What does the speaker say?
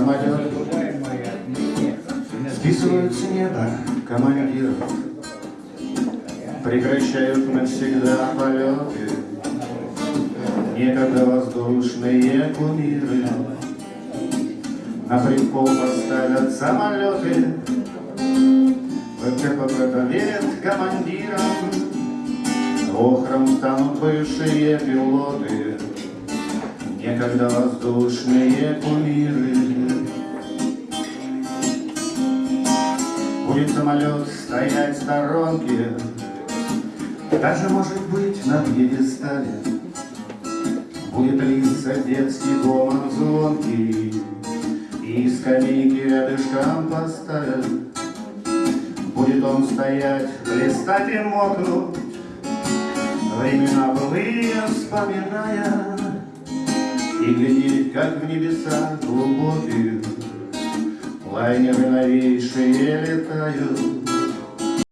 самолет Списывают с неба. Командиров Прекращают навсегда полеты. Некогда воздушные кумиры. На прикол поставят самолеты. ВКПБ верят командирам. Охром станут бывшие пилоты Некогда воздушные кумиры. Будет самолет стоять в сторонке Даже, может быть, на пьедестале. Будет литься детский гомон звонкий И скамейки рядышком поставят. Будет он стоять, блистать и мокнуть Времена былые вспоминая И глядеть, как в небеса глубоких Лайнеры новейшие летают